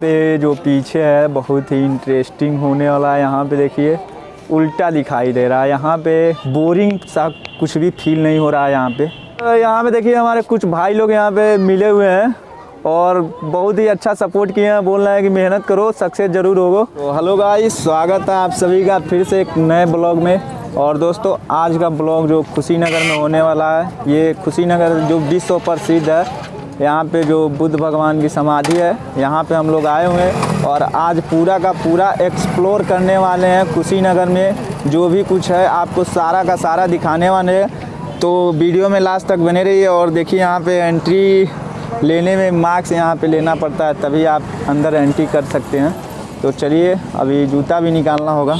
पे जो पीछे है, बहुत ही इंटरेस्टिंग होने वाला है। यहाँ पे देखिए, उल्टा दिखाई दे रहा है। यहाँ पे बोरिंग सा कुछ भी फील नहीं हो रहा है यहाँ पे। यहाँ पे देखिए, हमारे कुछ भाई लोग यहाँ पे मिले हुए हैं और बहुत ही अच्छा सपोर्ट किए हैं। बोल रहे हैं कि मेहनत करो सक्सेस ज़रूर होगो। तो हेलो गाइस स्वागत है आप सभी का फिर से एक नए ब्लॉग में। और दोस्तों, आज का ब्लॉग जो खुशीनगर में होने वाला है, ये खुशीनगर जो विश्व प्रसिद्ध है यहाँ पे जो बुद्ध भगवान की समाधि है, यहाँ पे हम लोग आए हुए हैं और आज पूरा का पूरा एक्सप्लोर करने वाले हैं कुशीनगर में। जो भी कुछ है, आपको सारा का सारा दिखाने वाले हैं। तो वीडियो में लास्ट तक बने रहिए और देखिए यहाँ पे एंट्री लेने में मार्क्स यहाँ पे लेना पड़ता है, तभी आप अंदर एंट्री कर सकते हैं। तो चलिए, अभी जूता भी निकालना होगा।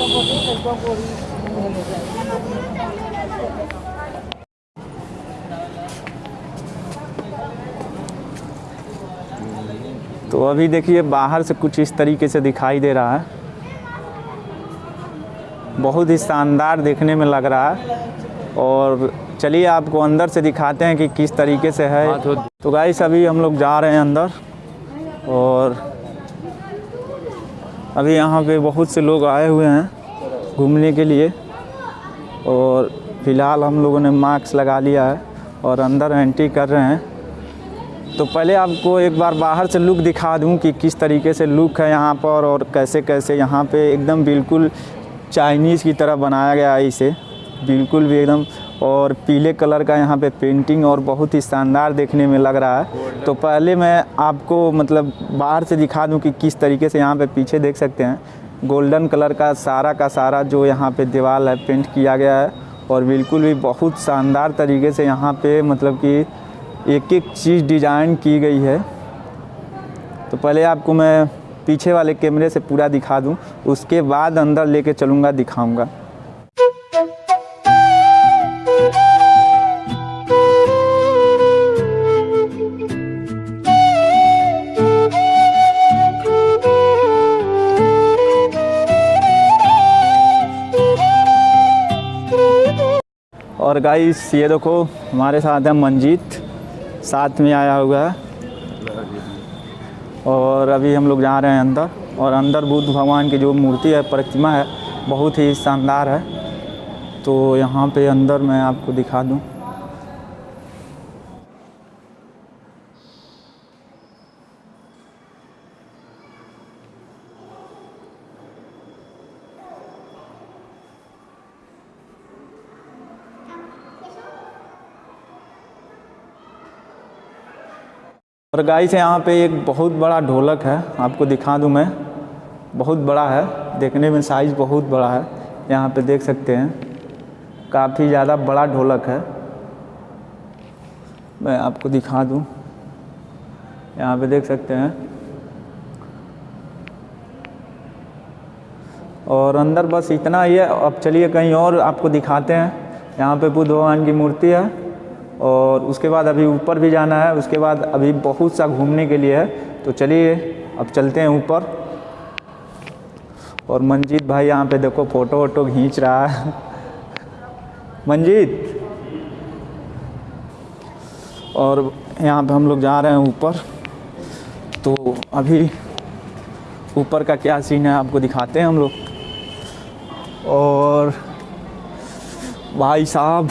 तो अभी देखिए बाहर से कुछ इस तरीके से दिखाई दे रहा है। बहुत ही शानदार देखने में लग रहा है। और चलिए आपको अंदर से दिखाते हैं कि किस तरीके से है। तो गाइस अभी हम लोग जा रहे हैं अंदर। और अभी यहाँ पे बहुत से लोग आए हुए हैं घूमने के लिए। और फ़िलहाल हम लोगों ने मास्क लगा लिया है और अंदर एंट्री कर रहे हैं। तो पहले आपको एक बार बाहर से लुक दिखा दूँ कि किस तरीके से लुक है यहाँ पर और कैसे कैसे यहाँ पे एकदम बिल्कुल चाइनीज़ की तरह बनाया गया है इसे। बिल्कुल भी एकदम और पीले कलर का यहाँ पे पेंटिंग और बहुत ही शानदार देखने में लग रहा है। तो पहले मैं आपको मतलब बाहर से दिखा दूँ कि किस तरीके से यहाँ पे पीछे देख सकते हैं। गोल्डन कलर का सारा का सारा जो यहाँ पे दीवार है, पेंट किया गया है और बिल्कुल भी बहुत शानदार तरीके से यहाँ पे मतलब कि एक एक चीज़ डिज़ाइन की गई है। तो पहले आपको मैं पीछे वाले कैमरे से पूरा दिखा दूँ, उसके बाद अंदर लेके चलूँगा, दिखाऊँगा। और गाइस, ये देखो, हमारे साथ है मंजीत। साथ में आया हुआ है। और अभी हम लोग जा रहे हैं अंदर। और अंदर बुद्ध भगवान की जो मूर्ति है, प्रतिमा है, बहुत ही शानदार है। तो यहाँ पे अंदर मैं आपको दिखा दूँ। और गाइस यहाँ पे एक बहुत बड़ा ढोलक है, आपको दिखा दूँ मैं। बहुत बड़ा है, देखने में साइज़ बहुत बड़ा है, यहाँ पे देख सकते हैं। काफ़ी ज़्यादा बड़ा ढोलक है। मैं आपको दिखा दूँ। यहाँ पे देख सकते हैं। और अंदर बस इतना ही है। अब चलिए कहीं और आपको दिखाते हैं। यहाँ पे बुद्ध भगवान की मूर्ति है। और उसके बाद अभी ऊपर भी जाना है, उसके बाद अभी बहुत सा घूमने के लिए है। तो चलिए, अब चलते हैं ऊपर। और मंजीत भाई यहाँ पे देखो, फ़ोटो वोटो खींच रहा है। मंजीत? और यहाँ पे हम लोग जा रहे हैं ऊपर। तो अभी ऊपर का क्या सीन है, आपको दिखाते हैं हम लोग। और भाई साहब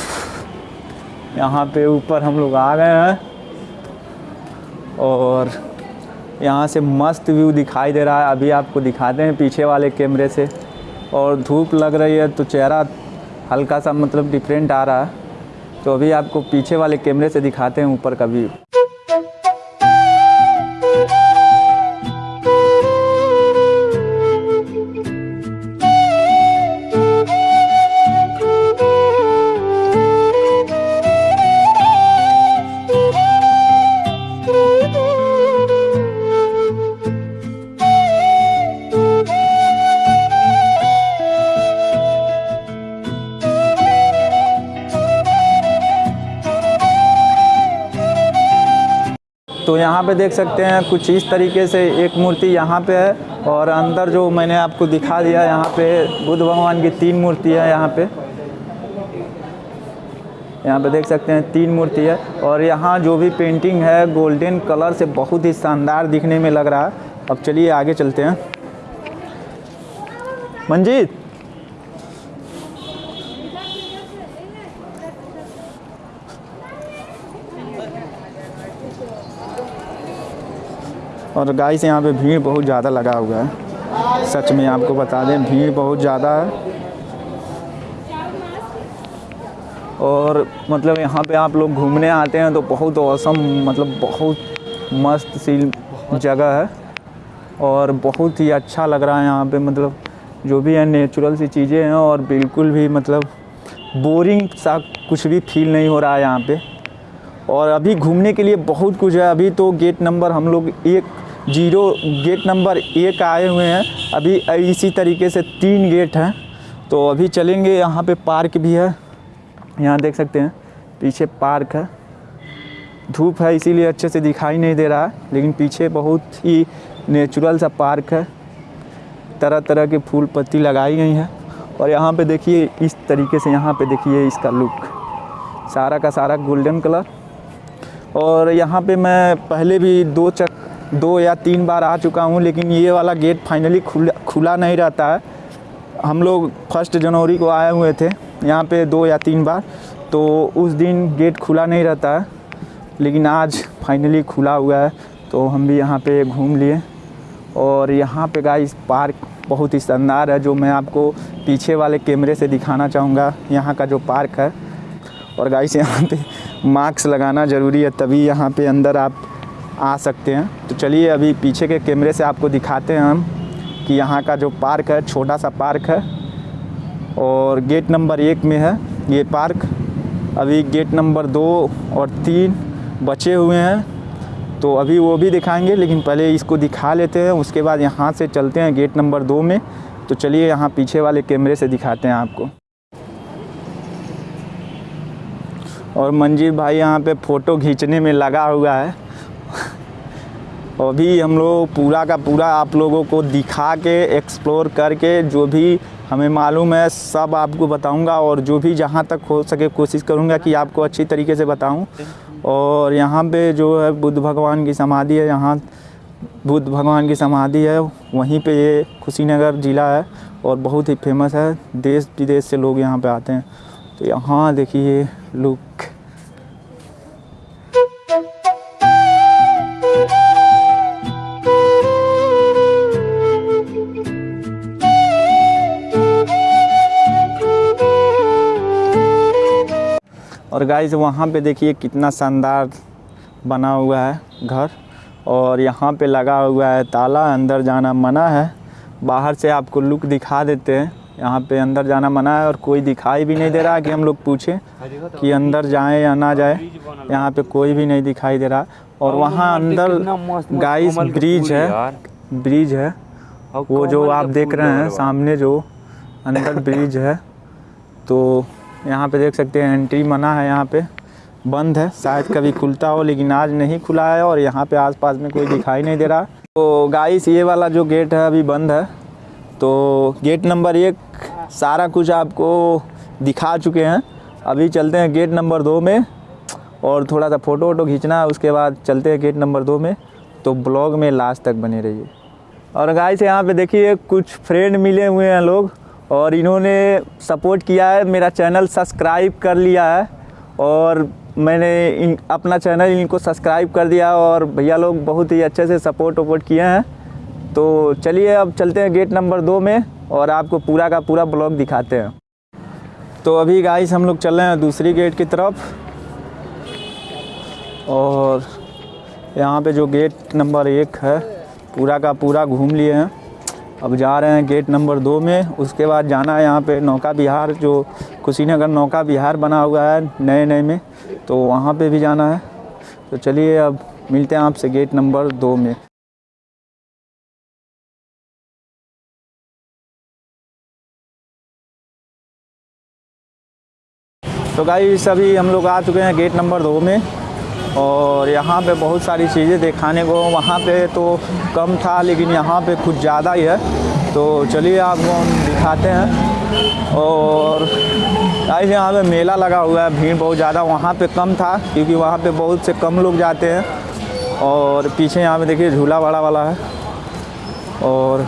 यहाँ पे ऊपर हम लोग आ गए हैं और यहाँ से मस्त व्यू दिखाई दे रहा है। अभी आपको दिखाते हैं पीछे वाले कैमरे से। और धूप लग रही है तो चेहरा हल्का सा मतलब डिफरेंट आ रहा है। तो अभी आपको पीछे वाले कैमरे से दिखाते हैं ऊपर का व्यू। यहाँ पे देख सकते हैं कुछ इस तरीके से एक मूर्ति यहाँ पे है और अंदर जो मैंने आपको दिखा दिया यहाँ पे बुद्ध भगवान की तीन मूर्ति है यहाँ पे। यहाँ पे देख सकते हैं तीन मूर्ति है और यहाँ जो भी पेंटिंग है गोल्डन कलर से बहुत ही शानदार दिखने में लग रहा है। अब चलिए आगे चलते हैं। मंजीत! और गाइस यहाँ पे भीड़ बहुत ज़्यादा लगा हुआ है। सच में आपको बता दें, भीड़ बहुत ज़्यादा है। और मतलब यहाँ पे आप लोग घूमने आते हैं तो बहुत औसम मतलब बहुत मस्त सी जगह है। और बहुत ही अच्छा लग रहा है यहाँ पे मतलब जो भी है नेचुरल सी चीज़ें हैं और बिल्कुल भी मतलब बोरिंग सा कुछ भी फील नहीं हो रहा है यहाँ पे। और अभी घूमने के लिए बहुत कुछ है। अभी तो गेट नंबर हम लोग एक ज़ीरो गेट नंबर एक आए हुए हैं। अभी इसी तरीके से तीन गेट हैं। तो अभी चलेंगे, यहाँ पे पार्क भी है। यहाँ देख सकते हैं, पीछे पार्क है। धूप है, इसीलिए अच्छे से दिखाई नहीं दे रहा है, लेकिन पीछे बहुत ही नेचुरल सा पार्क है। तरह तरह के फूल पत्ती लगाई गई हैं। और यहाँ पे देखिए, इस तरीके से यहाँ पे देखिए इसका लुक सारा का सारा गोल्डन कलर और यहाँ पे मैं पहले भी दो चक, दो या तीन बार आ चुका हूँ, लेकिन ये वाला गेट फाइनली खुला खुला नहीं रहता है। हम लोग फ़र्स्ट जनवरी को आए हुए थे, यहाँ पे दो या तीन बार तो उस दिन गेट खुला नहीं रहता है, लेकिन आज फाइनली खुला हुआ है तो हम भी यहाँ पे घूम लिए। और यहाँ पे गाइस पार्क बहुत ही शानदार है, जो मैं आपको पीछे वाले कैमरे से दिखाना चाहूँगा, यहाँ का जो पार्क है। और गाइस यहाँ पे मास्क लगाना ज़रूरी है, तभी यहाँ पे अंदर आप आ सकते हैं। तो चलिए अभी पीछे के कैमरे से आपको दिखाते हैं हम कि यहाँ का जो पार्क है, छोटा सा पार्क है और गेट नंबर एक में है ये पार्क। अभी गेट नंबर दो और तीन बचे हुए हैं तो अभी वो भी दिखाएँगे, लेकिन पहले इसको दिखा लेते हैं, उसके बाद यहाँ से चलते हैं गेट नंबर दो में। तो चलिए यहाँ पीछे वाले कैमरे से दिखाते हैं आपको। और मंजीत भाई यहाँ पे फ़ोटो खींचने में लगा हुआ है। अभी हम लोग पूरा का पूरा आप लोगों को दिखा के एक्सप्लोर करके, जो भी हमें मालूम है, सब आपको बताऊँगा और जो भी जहाँ तक हो सके कोशिश करूँगा कि आपको अच्छी तरीके से बताऊँ। और यहाँ पे जो है बुद्ध भगवान की समाधि है, यहाँ बुद्ध भगवान की समाधि है, वहीं पे ये कुशीनगर ज़िला है और बहुत ही फ़ेमस है। देश विदेश से लोग यहाँ पे आते हैं। तो यहाँ देखिए लुक और गाइस वहाँ पे देखिए कितना शानदार बना हुआ है घर। और यहाँ पे लगा हुआ है ताला, अंदर जाना मना है। बाहर से आपको लुक दिखा देते हैं। यहाँ पे अंदर जाना मना है और कोई दिखाई भी नहीं दे रहा है कि हम लोग पूछें कि अंदर जाएँ या ना जाए। यहाँ पे कोई भी नहीं दिखाई दे रहा। और वहाँ अंदर गाइस ब्रिज है। ब्रिज है। वो जो आप देख रहे हैं सामने जो अंदर ब्रिज है तो यहाँ पे देख सकते हैं एंट्री मना है यहाँ पे। बंद है। शायद कभी खुलता हो लेकिन आज नहीं खुला है और यहाँ पे आसपास में कोई दिखाई नहीं दे रहा। तो गाइस ये वाला जो गेट है अभी बंद है। तो गेट नंबर एक, सारा कुछ आपको दिखा चुके हैं। अभी चलते हैं गेट नंबर दो में और थोड़ा सा फ़ोटो वोटो खींचना, उसके बाद चलते हैं गेट नंबर दो में। तो ब्लॉग में लास्ट तक बने रहिए। और गाय से यहाँ पे देखिए, कुछ फ्रेंड मिले हुए हैं लोग और इन्होंने सपोर्ट किया है। मेरा चैनल सब्सक्राइब कर लिया है और मैंने इन, अपना चैनल इनको सब्सक्राइब कर दिया और भैया लोग बहुत ही अच्छे से सपोर्ट वपोर्ट किए हैं। तो चलिए अब चलते हैं गेट नंबर दो में और आपको पूरा का पूरा ब्लॉक दिखाते हैं। तो अभी गाइस हम लोग चल रहे हैं दूसरी गेट की तरफ़ और यहाँ पे जो गेट नंबर एक है, पूरा का पूरा घूम लिए हैं। अब जा रहे हैं गेट नंबर दो में, उसके बाद जाना है यहाँ पे नौका बिहार जो कुशीनगर नौका बिहार बना हुआ है नए नए में तो वहाँ पे भी जाना है। तो चलिए अब मिलते हैं आपसे गेट नंबर दो में। तो गाइस अभी हम लोग आ चुके हैं गेट नंबर दो में और यहाँ पे बहुत सारी चीज़ें दिखाने को वहाँ पे तो कम था, लेकिन यहाँ पे कुछ ज़्यादा ही है। तो चलिए आपको हम दिखाते हैं। और गाइस यहाँ पे मेला लगा हुआ है, भीड़ बहुत ज़्यादा वहाँ पे कम था, क्योंकि वहाँ पे बहुत से कम लोग जाते हैं। और पीछे यहाँ पे देखिए झूला बड़ा वाला है। और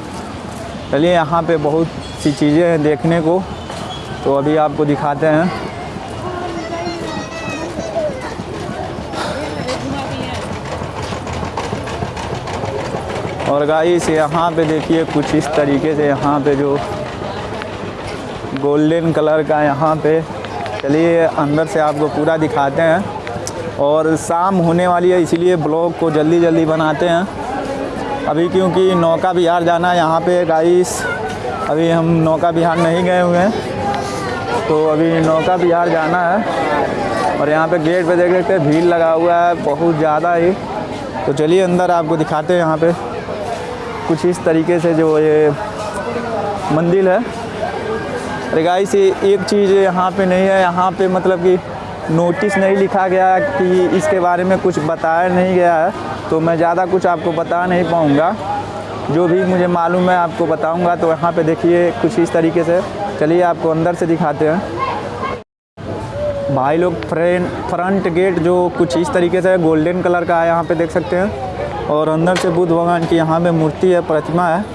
चलिए यहाँ पे बहुत सी चीज़ें हैं देखने को। तो अभी आपको दिखाते हैं। और गाइस यहाँ पे देखिए कुछ इस तरीके से यहाँ पे जो गोल्डन कलर का यहाँ पे, चलिए अंदर से आपको पूरा दिखाते हैं। और शाम होने वाली है, इसीलिए ब्लॉग को जल्दी जल्दी बनाते हैं। अभी क्योंकि नौका बिहार जाना है यहाँ पे गाइस अभी हम नौका बिहार नहीं गए हुए हैं। तो अभी नौका बिहार जाना है। और यहाँ पे गेट पे देख सकते हैं, भीड़ लगा हुआ है, बहुत ज़्यादा ही। तो चलिए अंदर आपको दिखाते हैं यहाँ पे। कुछ इस तरीके से जो ये मंदिर है। अरे गाइस एक चीज़ यहाँ पे नहीं है। यहाँ पे मतलब कि नोटिस नहीं लिखा गया कि इसके बारे में कुछ बताया नहीं गया है। तो मैं ज़्यादा कुछ आपको बता नहीं पाऊँगा। जो भी मुझे मालूम है, आपको बताऊँगा। तो यहाँ पे देखिए कुछ इस तरीके से। चलिए आपको अंदर से दिखाते हैं। भाई लोग फ्रेंट फ्रंट गेट जो कुछ इस तरीके से गोल्डन कलर का है, यहाँ पे देख सकते हैं। और अंदर से बुद्ध भगवान की यहाँ पे मूर्ति है, प्रतिमा है।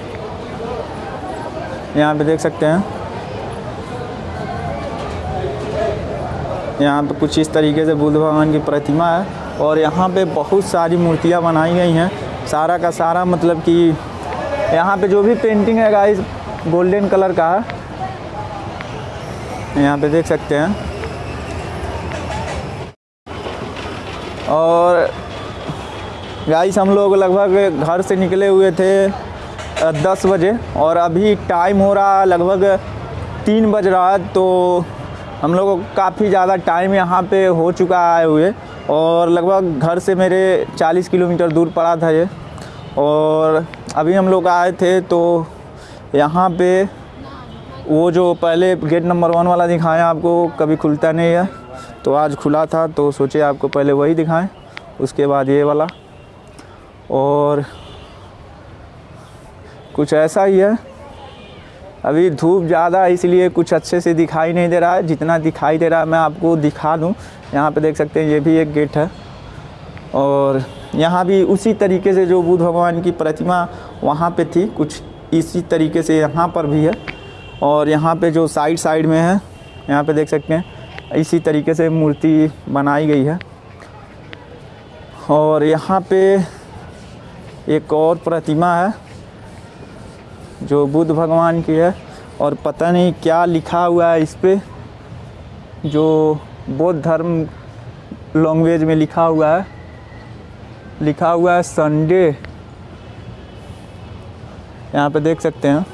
यहाँ पे देख सकते हैं। यहाँ पे कुछ इस तरीके से बुद्ध भगवान की प्रतिमा है और यहाँ पे बहुत सारी मूर्तियाँ बनाई गई हैं। सारा का सारा मतलब कि यहाँ पे जो भी पेंटिंग है गाइस गोल्डन कलर का है। यहाँ पे देख सकते हैं। और गाइस हम लोग लगभग घर से निकले हुए थे दस बजे और अभी टाइम हो रहा लगभग तीन बज रहा तो हम लोग काफ़ी ज़्यादा टाइम यहाँ पे हो चुका आए हुए और लगभग घर से मेरे 40 किलोमीटर दूर पड़ा था ये और अभी हम लोग आए थे तो यहाँ पे वो जो पहले गेट नंबर वन वाला दिखाया आपको, कभी खुलता नहीं है तो आज खुला था तो सोचे आपको पहले वही दिखाएँ, उसके बाद ये वाला। और कुछ ऐसा ही है। अभी धूप ज़्यादा है, इसलिए कुछ अच्छे से दिखाई नहीं दे रहा है। जितना दिखाई दे रहा है, मैं आपको दिखा दूँ। यहाँ पे देख सकते हैं, ये भी एक गेट है। और यहाँ भी उसी तरीके से जो बुद्ध भगवान की प्रतिमा वहाँ पे थी, कुछ इसी तरीके से यहाँ पर भी है। और यहाँ पे जो साइड साइड में है, यहाँ पे देख सकते हैं, इसी तरीके से मूर्ति बनाई गई है। और यहाँ पे एक और प्रतिमा है, जो बुद्ध भगवान की है, और पता नहीं क्या लिखा हुआ है इस पर जो बौद्ध धर्म लैंग्वेज में लिखा हुआ है। लिखा हुआ है संडे यहाँ पे देख सकते हैं।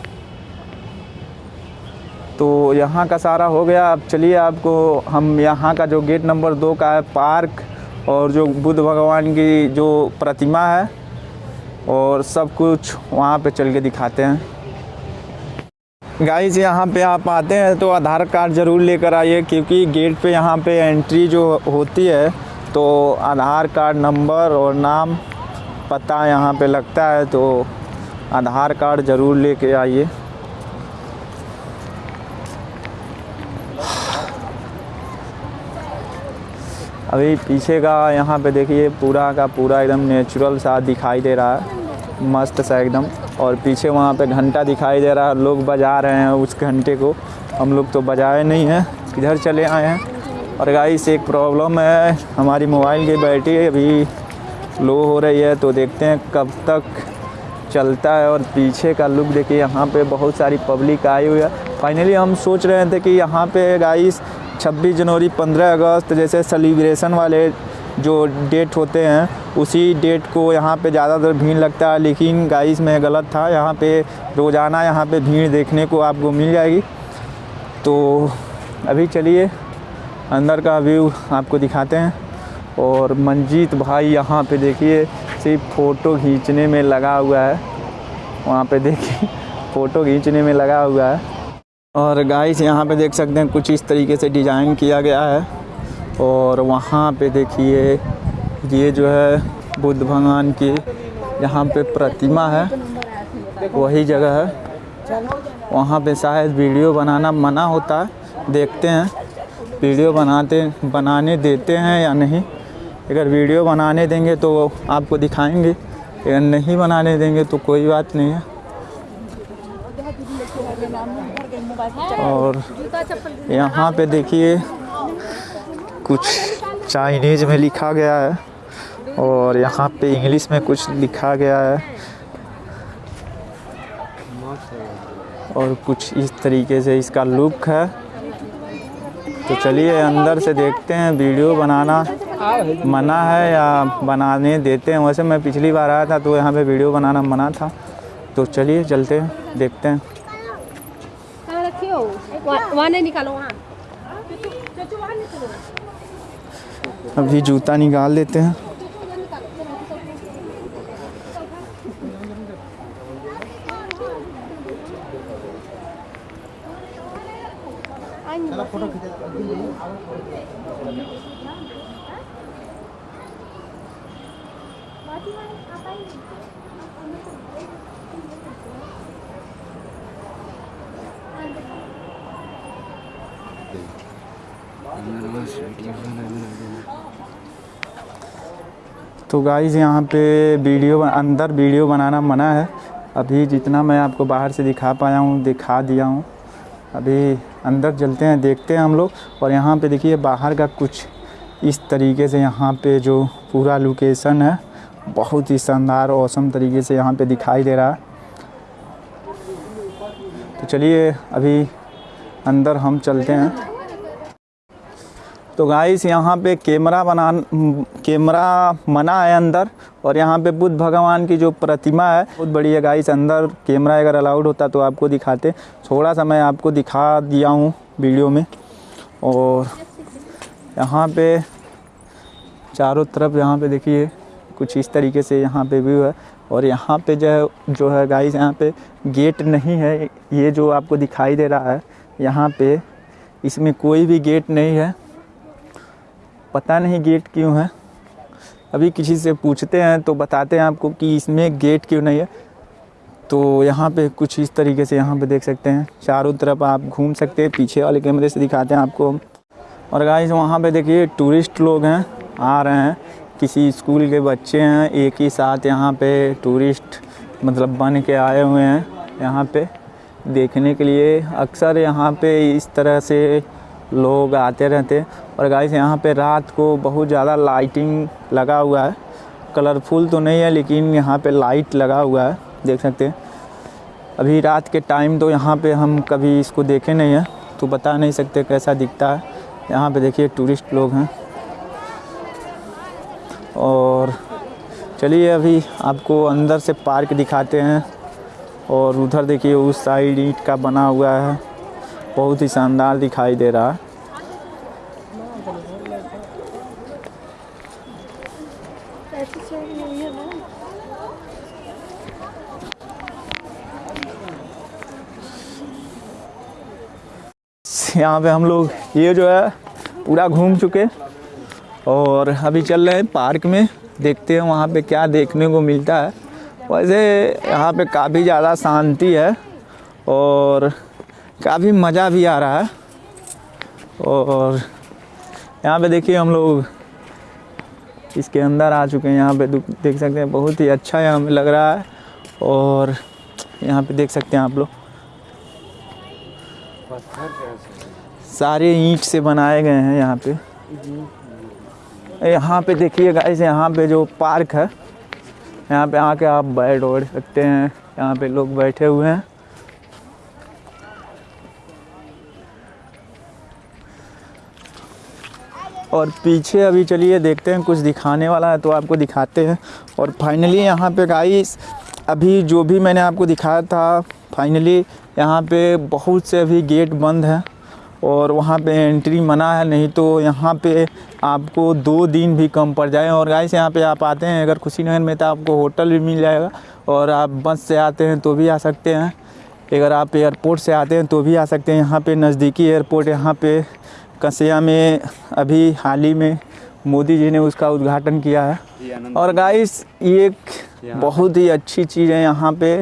तो यहाँ का सारा हो गया। अब चलिए आपको, हम यहाँ का जो गेट नंबर दो का है पार्क और जो बुद्ध भगवान की जो प्रतिमा है और सब कुछ वहाँ पे चल के दिखाते हैं। गाइस यहाँ पे आप आते हैं तो आधार कार्ड ज़रूर लेकर आइए, क्योंकि गेट पे यहाँ पे एंट्री जो होती है तो आधार कार्ड नंबर और नाम पता यहाँ पे लगता है तो आधार कार्ड ज़रूर लेके आइए। अभी पीछे का यहाँ पे देखिए, पूरा का पूरा एकदम नेचुरल सा दिखाई दे रहा है। मस्त सा एकदम। और पीछे वहाँ पे घंटा दिखाई दे रहा है। लोग बजा रहे हैं उस घंटे को। हम लोग तो बजाए नहीं हैं। इधर चले आए हैं। और गाइस एक प्रॉब्लम है। हमारी मोबाइल की बैटरी अभी लो हो रही है। तो देखते हैं कब तक चलता है। और पीछे का लुक देखिए, यहाँ पे बहुत सारी पब्लिक आई हुई है। फाइनली हम सोच रहे थे कि यहाँ पे गाइस 26 जनवरी 15 अगस्त, जैसे सेलिब्रेशन वाले जो डेट होते हैं, उसी डेट को यहाँ पे ज़्यादातर भीड़ लगता है। लेकिन गाइस में गलत था। यहाँ पे रोज़ाना यहाँ पे भीड़ देखने को आपको मिल जाएगी। तो अभी चलिए, अंदर का व्यू आपको दिखाते हैं। और मंजीत भाई यहाँ पे देखिए, सिर्फ़ फ़ोटो खींचने में लगा हुआ है। वहाँ पे देखिए फ़ोटो खींचने में लगा हुआ है। और गाइस यहाँ पे देख सकते हैं कुछ इस तरीके से डिज़ाइन किया गया है। और वहाँ पे देखिए, ये जो है बुद्ध भगवान की यहाँ पे प्रतिमा है। वही जगह है। वहाँ पे शायद वीडियो बनाना मना होता है। देखते हैं, वीडियो बनाते, बनाने देते हैं या नहीं। अगर वीडियो बनाने देंगे तो आपको दिखाएँगे। अगर नहीं बनाने देंगे तो कोई बात नहीं है। और यहाँ पे देखिए कुछ चाइनीज़ में लिखा गया है और यहाँ पे इंग्लिश में कुछ लिखा गया है। और कुछ इस तरीके से इसका लुक है। तो चलिए अंदर से देखते हैं वीडियो बनाना मना है या बनाने देते हैं। वैसे मैं पिछली बार आया था तो यहाँ पे वीडियो बनाना मना था। तो चलिए चलते हैं, देखते हैं। रखे हो वहाँ वहाँ नहीं निकालो वहाँ अभी जूता निकाल लेते हैं गाइज़ यहाँ पे वीडियो अंदर वीडियो बनाना मना है। अभी जितना मैं आपको बाहर से दिखा पाया हूँ, दिखा दिया हूँ। अभी अंदर चलते हैं, देखते हैं हम लोग। और यहाँ पे देखिए, बाहर का कुछ इस तरीके से यहाँ पे जो पूरा लोकेशन है, बहुत ही शानदार औसम तरीके से यहाँ पे दिखाई दे रहा है। तो चलिए, अभी अंदर हम चलते हैं। तो गाइस यहाँ पे कैमरा बना कैमरा मना है अंदर और यहाँ पे बुद्ध भगवान की जो प्रतिमा है, बहुत बड़ी है गाइस अंदर कैमरा अगर अलाउड होता तो आपको दिखाते। थोड़ा सा मैं आपको दिखा दिया हूँ वीडियो में। और यहाँ पे चारों तरफ़ यहाँ पे देखिए, कुछ इस तरीके से यहाँ पे व्यू है। और यहाँ पे जो है जो है गाइस यहाँ पे गेट नहीं है, ये जो आपको दिखाई दे रहा है, यहाँ पे इसमें कोई भी गेट नहीं है। पता नहीं गेट क्यों है। अभी किसी से पूछते हैं तो बताते हैं आपको कि इसमें गेट क्यों नहीं है। तो यहाँ पे कुछ इस तरीके से यहाँ पे देख सकते हैं। चारों तरफ़ आप घूम सकते हैं, पीछे वाले कैमरे से दिखाते हैं आपको। और गाइस वहाँ पे देखिए टूरिस्ट लोग हैं, आ रहे हैं। किसी स्कूल के बच्चे हैं, एक ही साथ यहाँ पे टूरिस्ट मतलब बन के आए हुए हैं यहाँ पे। देखने के लिए अक्सर यहाँ पे इस तरह से लोग आते रहते हैं। और गाइस यहाँ पे रात को बहुत ज़्यादा लाइटिंग लगा हुआ है। कलरफुल तो नहीं है, लेकिन यहाँ पे लाइट लगा हुआ है, देख सकते हैं। अभी रात के टाइम तो यहाँ पे हम कभी इसको देखे नहीं हैं तो बता नहीं सकते कैसा दिखता है। यहाँ पे देखिए टूरिस्ट लोग हैं। और चलिए अभी आपको अंदर से पार्क दिखाते हैं। और उधर देखिए, उस साइड ईट का बना हुआ है। बहुत ही शानदार दिखाई दे रहा है। यहाँ पे हम लोग ये जो है, पूरा घूम चुके और अभी चल रहे हैं पार्क में। देखते हैं वहाँ पे क्या देखने को मिलता है। वैसे यहाँ पे काफ़ी ज़्यादा शांति है और काफ़ी मज़ा भी आ रहा है। और यहाँ पे देखिए हम लोग इसके अंदर आ चुके हैं। यहाँ पे देख सकते हैं, बहुत ही अच्छा यहाँ लग रहा है। और यहाँ पे देख सकते हैं आप लोग। सारे ईंट से बनाए गए हैं यहाँ पे। यहाँ पे देखिए गाइस यहाँ पे जो पार्क है, यहाँ पे आके आप बैठ ओढ़ सकते हैं। यहाँ पे लोग बैठे हुए हैं। और पीछे अभी चलिए देखते हैं, कुछ दिखाने वाला है तो आपको दिखाते हैं। और फाइनली यहाँ पे गाइस अभी जो भी मैंने आपको दिखाया था फाइनली यहाँ पे बहुत से अभी गेट बंद हैं और वहाँ पे एंट्री मना है, नहीं तो यहाँ पे आपको दो दिन भी कम पड़ जाए। और गाइस यहाँ पे आप आते हैं, अगर खुशीनगर में तो आपको होटल भी मिल जाएगा और आप बस से आते हैं तो भी आ सकते हैं। अगर आप एयरपोर्ट से आते हैं तो भी आ सकते हैं। यहाँ पे नज़दीकी एयरपोर्ट यहाँ पे कसिया में अभी हाल ही में मोदी जी ने उसका उद्घाटन किया है। और गाइस ये एक बहुत ही अच्छी चीज़ है यहाँ पे।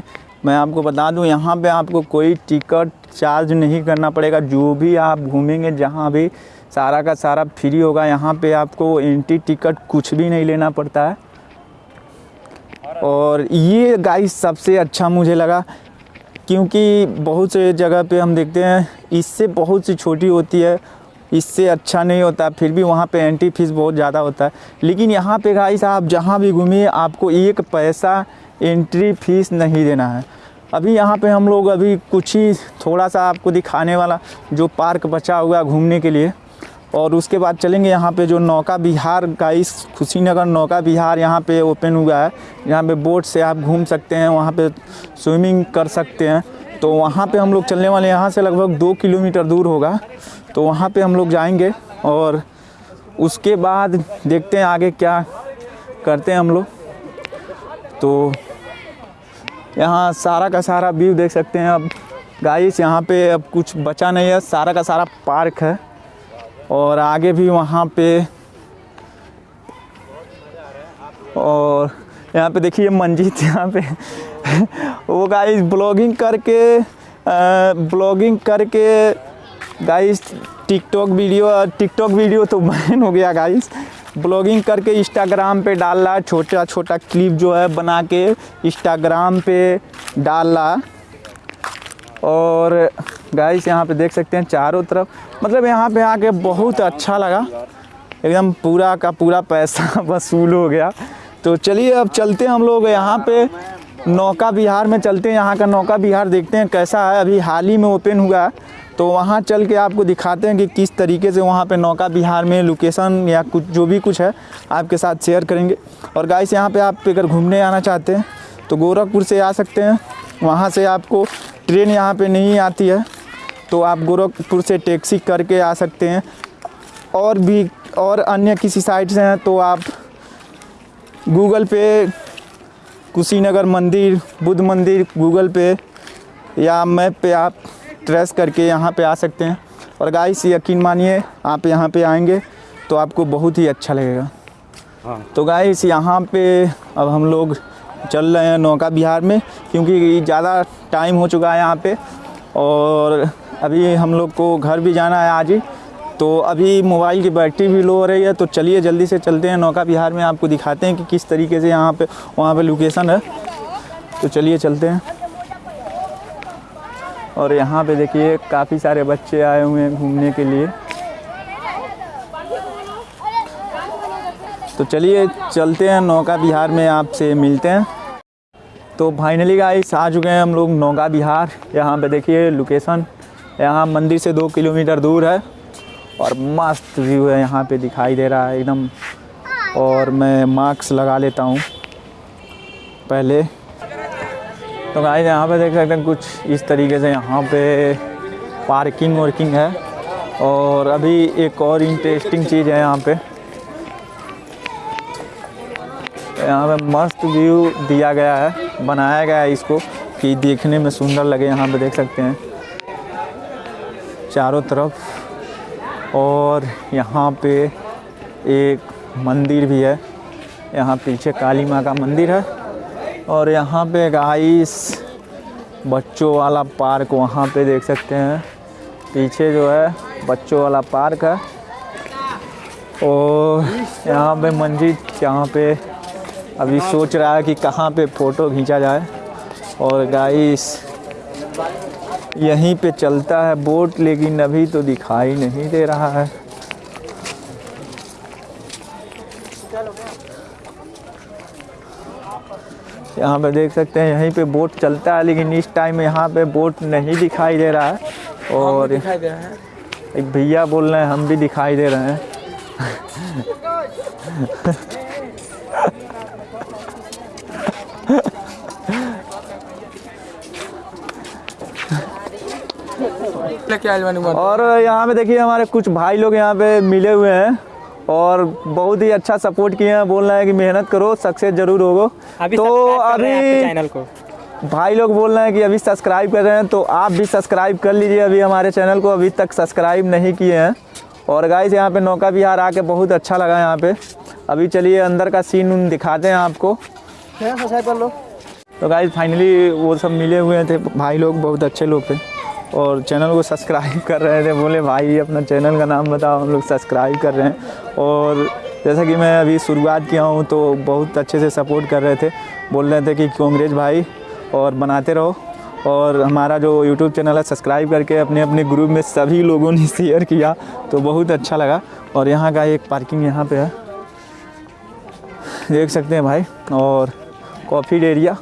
मैं आपको बता दूँ यहाँ पे आपको कोई टिकट चार्ज नहीं करना पड़ेगा। जो भी आप घूमेंगे जहाँ भी सारा का सारा फ्री होगा यहाँ पे आपको एंट्री टिकट कुछ भी नहीं लेना पड़ता है। और ये गाइस सबसे अच्छा मुझे लगा क्योंकि बहुत से जगह पे हम देखते हैं इससे बहुत सी छोटी होती है इससे अच्छा नहीं होता, फिर भी वहाँ पे एंट्री फ़ीस बहुत ज़्यादा होता है। लेकिन यहाँ पे गाइस आप जहाँ भी घूमिए, आपको एक पैसा एंट्री फ़ीस नहीं देना है। अभी यहाँ पे हम लोग अभी कुछ ही थोड़ा सा आपको दिखाने वाला, जो पार्क बचा हुआ घूमने के लिए। और उसके बाद चलेंगे यहाँ पे जो नौका विहार गाइस खुशीनगर नौका बिहार यहाँ पे ओपन हुआ है। यहाँ पे बोट से आप घूम सकते हैं, वहाँ पे स्विमिंग कर सकते हैं। तो वहाँ पे हम लोग चलने वाले यहाँ से लगभग दो किलोमीटर दूर होगा। तो वहाँ पे हम लोग जाएँगे और उसके बाद देखते हैं आगे क्या करते हैं हम लोग। तो यहाँ सारा का सारा व्यू देख सकते हैं अब गाइस यहाँ पे अब कुछ बचा नहीं है। सारा का सारा पार्क है और आगे भी वहाँ पे और यहाँ पे देखिए मंजीत यहाँ पे। वो गाइस ब्लॉगिंग करके ब्लॉगिंग करके guys TikTok video TikTok video तो बैन हो गया गाइस ब्लॉगिंग करके इंस्टाग्राम पे डाल रहा छोटा छोटा क्लिप जो है बना के इंस्टाग्राम पे डाल। रहा और गाइस यहाँ पे देख सकते हैं चारों तरफ़। मतलब यहाँ पे आके बहुत अच्छा लगा। एकदम पूरा का पूरा पैसा वसूल हो गया। तो चलिए अब चलते हैं हम लोग यहाँ पे। नौका बिहार में चलते हैं। यहाँ का नौका बिहार देखते हैं कैसा है। अभी हाल ही में ओपन हुआ। है तो वहाँ चल के आपको दिखाते हैं कि किस तरीके से वहाँ पे नौका बिहार में लोकेशन या कुछ, जो भी कुछ है, आपके साथ शेयर करेंगे। और गाइस यहाँ पे आप अगर घूमने आना चाहते हैं तो गोरखपुर से आ सकते हैं। वहाँ से आपको ट्रेन यहाँ पे नहीं आती है तो आप गोरखपुर से टैक्सी करके आ सकते हैं। और भी, और अन्य किसी साइट से हैं तो आप गूगल पे कुशीनगर मंदिर, बुद्ध मंदिर गूगल पे या मैप पे आप ट्रेस करके यहाँ पे आ सकते हैं। और गाइस यकीन मानिए आप यहाँ पे आएँगे तो आपको बहुत ही अच्छा लगेगा। हाँ। तो गाइस यहाँ पे अब हम लोग चल रहे हैं नौका बिहार में क्योंकि ज़्यादा टाइम हो चुका है यहाँ पे। और अभी हम लोग को घर भी जाना है आज ही। तो अभी मोबाइल की बैटरी भी लो हो रही है तो चलिए जल्दी से चलते हैं नौका बिहार में। आपको दिखाते हैं कि किस तरीके से यहाँ पे वहाँ पे लोकेशन है। तो चलिए चलते हैं। और यहाँ पे देखिए काफ़ी सारे बच्चे आए हुए हैं घूमने के लिए। तो चलिए, चलते हैं नौका बिहार में आपसे मिलते हैं। तो फाइनली गाइस आ चुके हैं हम लोग नौका बिहार यहाँ पे देखिए लोकेशन यहाँ मंदिर से दो किलोमीटर दूर है और मस्त व्यू है यहाँ पे दिखाई दे रहा है एकदम। और मैं मास्क लगा लेता हूँ। पहले तो गाइस यहाँ पे देख सकते हैं कुछ इस तरीके से यहाँ पे पार्किंग वर्किंग है। और अभी एक और इंटरेस्टिंग चीज़ है यहाँ पे। यहाँ पे मस्त व्यू दिया गया है, बनाया गया है इसको कि देखने में सुंदर लगे यहाँ पे देख सकते हैं। चारों तरफ़। और यहाँ पे एक मंदिर भी है। यहाँ पीछे काली माँ का मंदिर है। और यहाँ पे गाइस बच्चों वाला पार्क वहाँ पे देख सकते हैं। पीछे जो है, बच्चों वाला पार्क है। और यहाँ पे मंजीत यहाँ पे अभी सोच रहा है कि कहाँ पे फ़ोटो खींचा जाए। और गाइस यहीं पे चलता है बोट, लेकिन अभी तो दिखाई नहीं दे रहा है। यहाँ पे देख सकते हैं यहीं पे बोट चलता है लेकिन इस टाइम यहाँ पे बोट नहीं दिखाई दे रहा है। और एक भैया बोल रहे हैं हम भी दिखाई दे रहे हैं। और यहाँ पे देखिए हमारे कुछ भाई लोग यहाँ पे मिले हुए हैं। और बहुत ही अच्छा सपोर्ट किए हैं बोल रहे हैं कि मेहनत करो सक्सेस ज़रूर होगो। अभी तो सब्सक्राइब कर अभी चैनल को। भाई लोग बोल रहे हैं कि अभी सब्सक्राइब कर रहे हैं तो आप भी सब्सक्राइब कर लीजिए अभी हमारे चैनल को। अभी तक सब्सक्राइब नहीं किए हैं। और गाइस यहाँ पे नौका विहार आके बहुत अच्छा लगा यहाँ पे। अभी चलिए अंदर का सीन उन दिखाते हैं आपको। तो गाइस फाइनली वो सब मिले हुए थे भाई लोग बहुत अच्छे लोग थे। और चैनल को सब्सक्राइब कर रहे थे, बोले, भाई, अपना चैनल का नाम बताओ, हम लोग सब्सक्राइब कर रहे हैं। और जैसा कि मैं अभी शुरुआत किया हूँ तो बहुत अच्छे से सपोर्ट कर रहे थे। बोल रहे थे कि कांग्रेस भाई, और बनाते रहो। और हमारा जो यूट्यूब चैनल है, सब्सक्राइब करके अपने अपने ग्रुप में सभी लोगों ने शेयर किया तो बहुत अच्छा लगा। और यहाँ का एक पार्किंग यहाँ पे है। देख सकते हैं भाई, और कॉफ़ी एरिया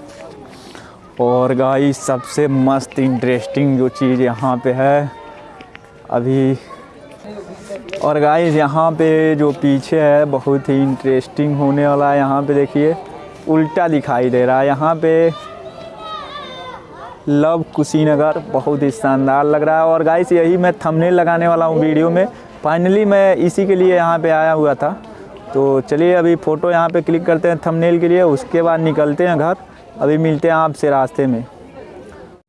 और गाई सबसे मस्त इंटरेस्टिंग जो चीज़ यहाँ पे है, अभी। और गाइस यहाँ पे जो पीछे है, बहुत ही इंटरेस्टिंग होने वाला है। यहाँ पे देखिए, उल्टा दिखाई दे रहा है। यहाँ पे लव कुशीनगर बहुत ही शानदार लग रहा है। और गाइस यही मैं थंबनेल लगाने वाला हूँ वीडियो में। फाइनली मैं इसी के लिए यहाँ पे आया हुआ था। तो चलिए, अभी फ़ोटो यहाँ पे क्लिक करते हैं थंबनेल के लिए। उसके बाद निकलते हैं घर। अभी मिलते हैं आपसे रास्ते में।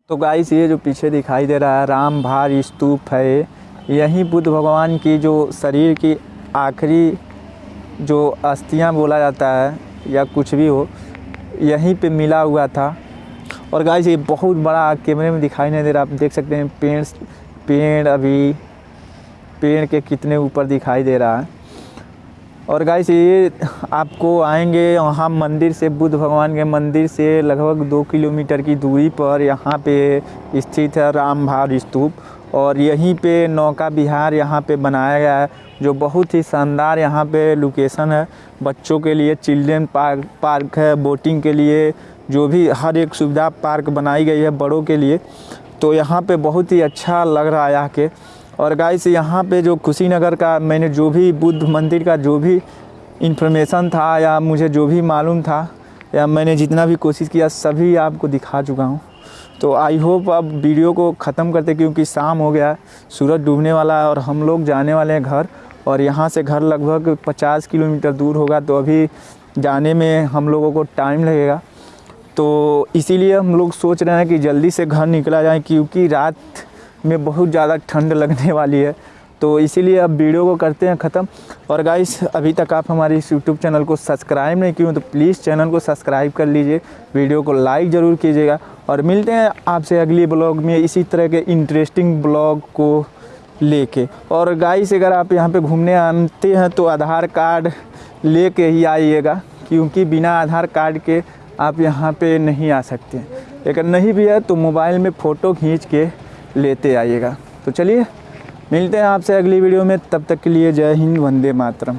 तो गाइस ये जो पीछे दिखाई दे रहा है, राम भार स्तूप है यही बुद्ध भगवान की जो शरीर की आखिरी जो अस्थियाँ बोला जाता है, या कुछ भी हो, यहीं पे मिला हुआ था। और गाइस ये बहुत बड़ा कैमरे में दिखाई नहीं दे रहा। आप देख सकते हैं, पेड़ पेड़ अभी, पेड़ के कितने ऊपर दिखाई दे रहा है। और गाइस ये आपको आएँगे वहाँ मंदिर से, बुद्ध भगवान के मंदिर से लगभग दो किलोमीटर की दूरी पर यहाँ पे स्थित है राम भार स्तूप। और यहीं पे नौका विहार यहाँ पे बनाया गया है, जो बहुत ही शानदार यहाँ पे लोकेशन है। बच्चों के लिए चिल्ड्रेन पार्क पार्क है बोटिंग के लिए, जो भी हर एक सुविधा पार्क बनाई गई है बड़ों के लिए। तो यहाँ पे बहुत ही अच्छा लग रहा है आके और गाइस यहाँ पे जो कुशीनगर का, मैंने जो भी बुद्ध मंदिर का जो भी इन्फॉर्मेशन था या मुझे जो भी मालूम था, या मैंने जितना भी कोशिश किया, सभी आपको दिखा चुका हूँ। तो आई होप अब वीडियो को ख़त्म करते, क्योंकि शाम हो गया, सूरज डूबने वाला है और हम लोग जाने वाले हैं घर, और यहाँ से घर लगभग 50 किलोमीटर दूर होगा तो अभी जाने में हम लोगों को टाइम लगेगा। तो इसीलिए हम लोग सोच रहे हैं कि जल्दी से घर निकला जाए, क्योंकि रात में बहुत ज़्यादा ठंड लगने वाली है। तो इसीलिए अब वीडियो को करते हैं ख़त्म। और गाइस, अभी तक आप हमारे इस यूट्यूब चैनल को सब्सक्राइब नहीं किए तो प्लीज़ चैनल को सब्सक्राइब कर लीजिए। वीडियो को लाइक ज़रूर कीजिएगा। और मिलते हैं आपसे अगली ब्लॉग में इसी तरह के इंटरेस्टिंग ब्लॉग को लेके। और गाइस, अगर आप यहाँ पे घूमने आते हैं तो आधार कार्ड लेके ही आइएगा, क्योंकि बिना आधार कार्ड के आप यहाँ पे नहीं आ सकते। अगर नहीं भी है तो मोबाइल में फ़ोटो खींच के लेते आइएगा। तो चलिए, मिलते हैं आपसे अगली वीडियो में। तब तक के लिए जय हिंद, वंदे मातरम।